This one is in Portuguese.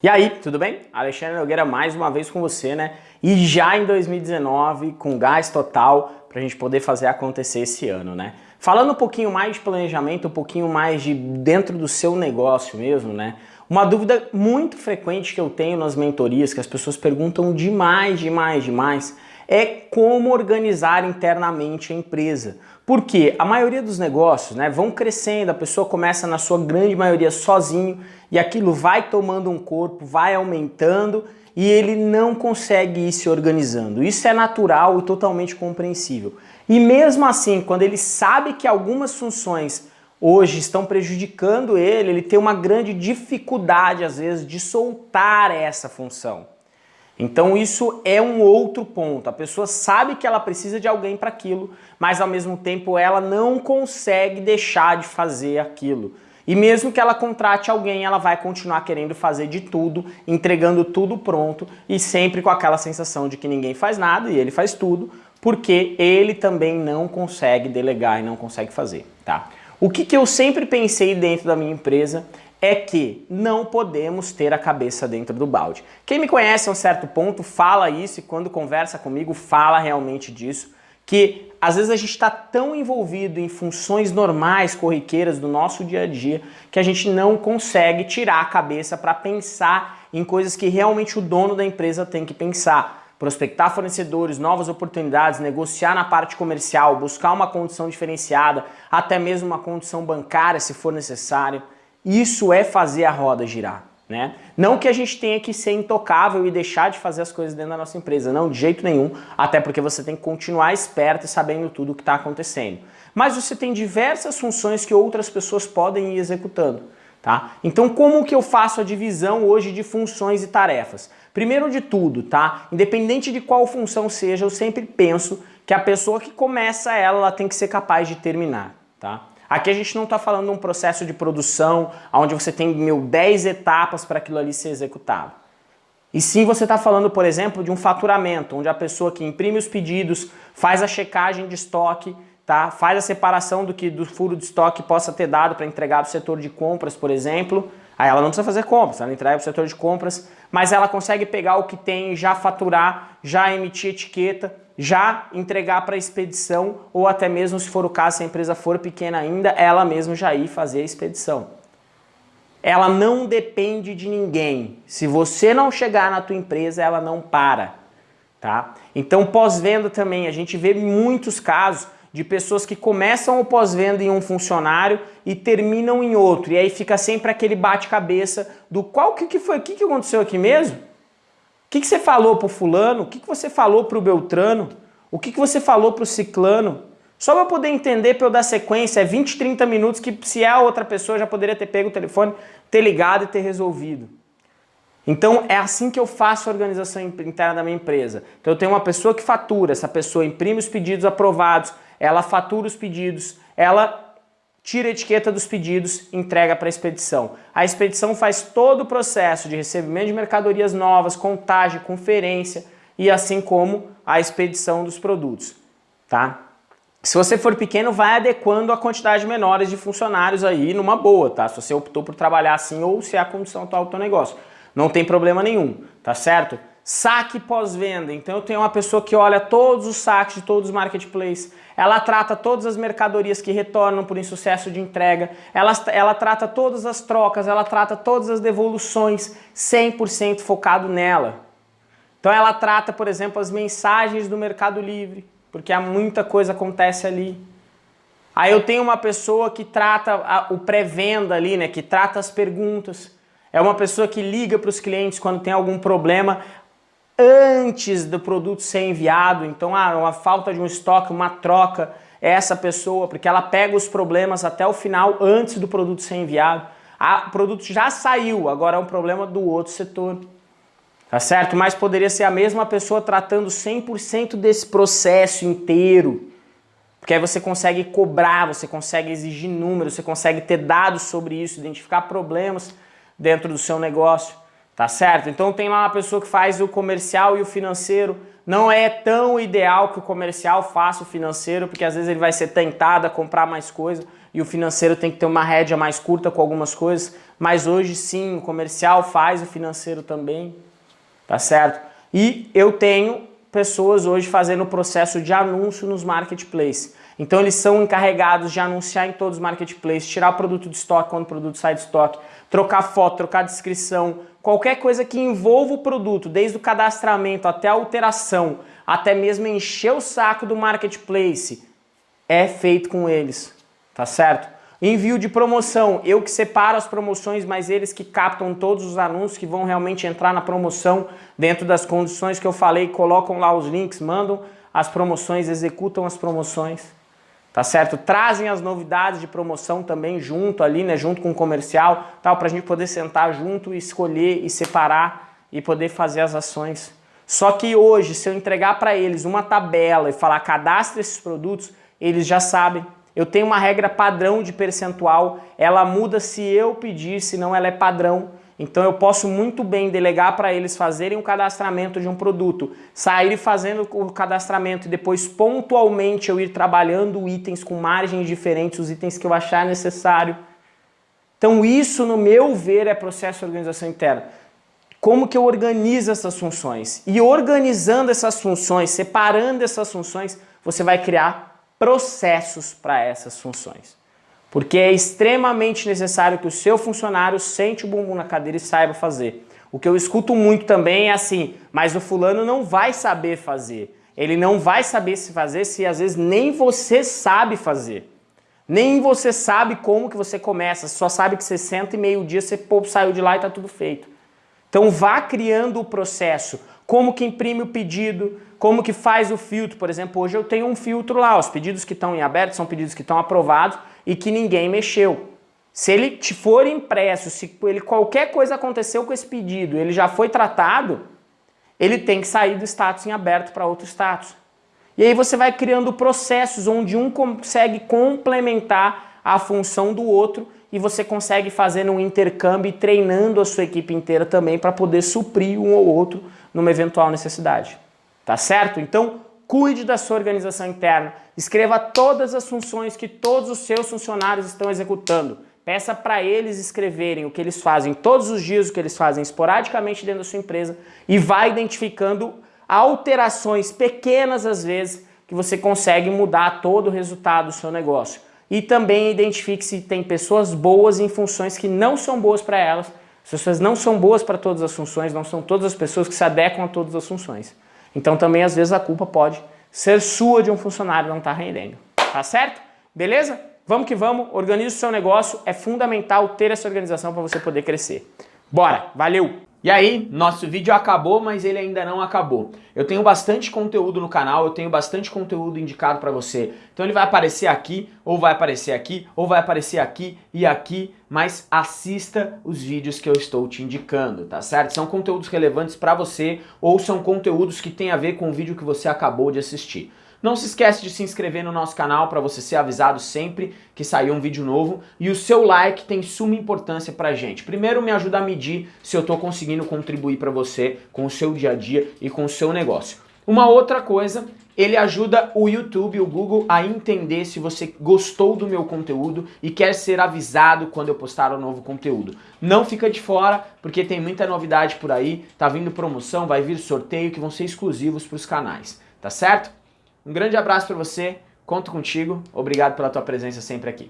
E aí, tudo bem? Alexandre Nogueira mais uma vez com você, né? E já em 2019, com gás total, para a gente poder fazer acontecer esse ano, né? Falando um pouquinho mais de planejamento, um pouquinho mais de dentro do seu negócio mesmo, né? Uma dúvida muito frequente que eu tenho nas mentorias, que as pessoas perguntam demais, demais, demais, é como organizar internamente a empresa. Porque a maioria dos negócios né, vão crescendo, a pessoa começa na sua grande maioria sozinho e aquilo vai tomando um corpo, vai aumentando e ele não consegue ir se organizando. Isso é natural e totalmente compreensível. E mesmo assim, quando ele sabe que algumas funções hoje estão prejudicando ele, ele tem uma grande dificuldade às vezes de soltar essa função. Então isso é um outro ponto. A pessoa sabe que ela precisa de alguém para aquilo, mas ao mesmo tempo ela não consegue deixar de fazer aquilo. E mesmo que ela contrate alguém, ela vai continuar querendo fazer de tudo, entregando tudo pronto e sempre com aquela sensação de que ninguém faz nada e ele faz tudo, porque ele também não consegue delegar e não consegue fazer, tá? O que, que eu sempre pensei dentro da minha empresa é que não podemos ter a cabeça dentro do balde. Quem me conhece a um certo ponto fala isso e quando conversa comigo fala realmente disso, que às vezes a gente está tão envolvido em funções normais, corriqueiras do nosso dia a dia, que a gente não consegue tirar a cabeça para pensar em coisas que realmente o dono da empresa tem que pensar. Prospectar fornecedores, novas oportunidades, negociar na parte comercial, buscar uma condição diferenciada, até mesmo uma condição bancária se for necessário. Isso é fazer a roda girar. Né? Não que a gente tenha que ser intocável e deixar de fazer as coisas dentro da nossa empresa, não, de jeito nenhum, até porque você tem que continuar esperto e sabendo tudo o que está acontecendo. Mas você tem diversas funções que outras pessoas podem ir executando. Tá? Então como que eu faço a divisão hoje de funções e tarefas? Primeiro de tudo, tá? independente de qual função seja, eu sempre penso que a pessoa que começa ela, ela tem que ser capaz de terminar. Tá? Aqui a gente não está falando de um processo de produção onde você tem mil, 10 etapas para aquilo ali ser executado. E sim você está falando, por exemplo, de um faturamento, onde a pessoa que imprime os pedidos, faz a checagem de estoque, tá? faz a separação do que do furo de estoque possa ter dado para entregar para o setor de compras, por exemplo. Aí ela não precisa fazer compras, ela entrega para o setor de compras, mas ela consegue pegar o que tem, já faturar, já emitir etiqueta, já entregar para a expedição ou até mesmo, se for o caso, se a empresa for pequena ainda, ela mesma já ir fazer a expedição. Ela não depende de ninguém. Se você não chegar na tua empresa, ela não para. Tá? Então, pós-venda também, a gente vê muitos casos de pessoas que começam o pós-venda em um funcionário e terminam em outro. E aí fica sempre aquele bate-cabeça do qual que, que foi, o que, que aconteceu aqui mesmo? O que, que você falou para o fulano? O que, que você falou para o Beltrano? O que, que você falou para o ciclano? Só para poder entender, para eu dar sequência, é 20, 30 minutos que se é a outra pessoa já poderia ter pego o telefone, ter ligado e ter resolvido. Então é assim que eu faço a organização interna da minha empresa. Então eu tenho uma pessoa que fatura, essa pessoa imprime os pedidos aprovados, ela fatura os pedidos, ela tira a etiqueta dos pedidos entrega para a expedição. A expedição faz todo o processo de recebimento de mercadorias novas, contagem, conferência e assim como a expedição dos produtos. Tá? Se você for pequeno, vai adequando a quantidade menores de funcionários aí numa boa, tá? Se você optou por trabalhar assim ou se é a condição atual do teu negócio. Não tem problema nenhum, tá certo? Saque pós-venda. Então eu tenho uma pessoa que olha todos os saques de todos os marketplaces, ela trata todas as mercadorias que retornam por insucesso de entrega, ela, ela trata todas as trocas, ela trata todas as devoluções, 100% focado nela. Então ela trata, por exemplo, as mensagens do Mercado Livre, porque há muita coisa acontece ali. Aí eu tenho uma pessoa que trata a, o pré-venda ali, né, que trata as perguntas. É uma pessoa que liga para os clientes quando tem algum problema antes do produto ser enviado, então ah, uma falta de um estoque, uma troca, é essa pessoa, porque ela pega os problemas até o final antes do produto ser enviado. Ah, o produto já saiu, agora é um problema do outro setor. Tá certo? Mas poderia ser a mesma pessoa tratando 100% desse processo inteiro. Porque aí você consegue cobrar, você consegue exigir números, você consegue ter dados sobre isso, identificar problemas dentro do seu negócio. Tá certo? Então tem lá uma pessoa que faz o comercial e o financeiro. Não é tão ideal que o comercial faça o financeiro, porque às vezes ele vai ser tentado a comprar mais coisa. e o financeiro tem que ter uma rédea mais curta com algumas coisas, mas hoje sim, o comercial faz o financeiro também, tá certo? E eu tenho pessoas hoje fazendo o processo de anúncio nos marketplaces. Então eles são encarregados de anunciar em todos os marketplaces, tirar o produto de estoque quando o produto sai de estoque, trocar foto, trocar descrição, qualquer coisa que envolva o produto, desde o cadastramento até a alteração, até mesmo encher o saco do marketplace, é feito com eles, tá certo? Envio de promoção, eu que separo as promoções, mas eles que captam todos os anúncios que vão realmente entrar na promoção dentro das condições que eu falei, colocam lá os links, mandam as promoções, executam as promoções tá certo? Trazem as novidades de promoção também junto ali, né, junto com o comercial, tal, para a gente poder sentar junto e escolher e separar e poder fazer as ações. Só que hoje, se eu entregar para eles uma tabela e falar cadastre esses produtos, eles já sabem. Eu tenho uma regra padrão de percentual, ela muda se eu pedir, senão ela é padrão. Então eu posso muito bem delegar para eles fazerem o cadastramento de um produto, sair fazendo o cadastramento e depois pontualmente eu ir trabalhando itens com margens diferentes, os itens que eu achar necessário. Então isso, no meu ver, é processo de organização interna. Como que eu organizo essas funções? E organizando essas funções, separando essas funções, você vai criar processos para essas funções. Porque é extremamente necessário que o seu funcionário sente o bumbum na cadeira e saiba fazer. O que eu escuto muito também é assim, mas o fulano não vai saber fazer. Ele não vai saber se fazer se às vezes nem você sabe fazer. Nem você sabe como que você começa, só sabe que você senta e meio dia você pô, saiu de lá e está tudo feito. Então vá criando o processo, como que imprime o pedido, como que faz o filtro. Por exemplo, hoje eu tenho um filtro lá, os pedidos que estão em aberto são pedidos que estão aprovados e que ninguém mexeu. Se ele te for impresso, se ele, qualquer coisa aconteceu com esse pedido, ele já foi tratado, ele tem que sair do status em aberto para outro status. E aí você vai criando processos onde um consegue complementar a função do outro e você consegue fazer um intercâmbio e treinando a sua equipe inteira também para poder suprir um ou outro numa eventual necessidade. Tá certo? Então, Cuide da sua organização interna. Escreva todas as funções que todos os seus funcionários estão executando. Peça para eles escreverem o que eles fazem todos os dias, o que eles fazem esporadicamente dentro da sua empresa e vá identificando alterações pequenas às vezes que você consegue mudar todo o resultado do seu negócio. E também identifique se tem pessoas boas em funções que não são boas para elas. As pessoas não são boas para todas as funções, não são todas as pessoas que se adequam a todas as funções. Então também às vezes a culpa pode ser sua de um funcionário não estar tá rendendo. Tá certo? Beleza? Vamos que vamos, organize o seu negócio, é fundamental ter essa organização para você poder crescer. Bora, valeu! E aí, nosso vídeo acabou, mas ele ainda não acabou. Eu tenho bastante conteúdo no canal, eu tenho bastante conteúdo indicado para você. Então ele vai aparecer aqui, ou vai aparecer aqui, ou vai aparecer aqui e aqui, mas assista os vídeos que eu estou te indicando, tá certo? São conteúdos relevantes para você, ou são conteúdos que têm a ver com o vídeo que você acabou de assistir. Não se esquece de se inscrever no nosso canal para você ser avisado sempre que sair um vídeo novo. E o seu like tem suma importância pra gente. Primeiro me ajuda a medir se eu estou conseguindo contribuir para você com o seu dia a dia e com o seu negócio. Uma outra coisa, ele ajuda o YouTube, o Google a entender se você gostou do meu conteúdo e quer ser avisado quando eu postar um novo conteúdo. Não fica de fora, porque tem muita novidade por aí, tá vindo promoção, vai vir sorteio que vão ser exclusivos para os canais, tá certo? Um grande abraço para você, conto contigo, obrigado pela tua presença sempre aqui.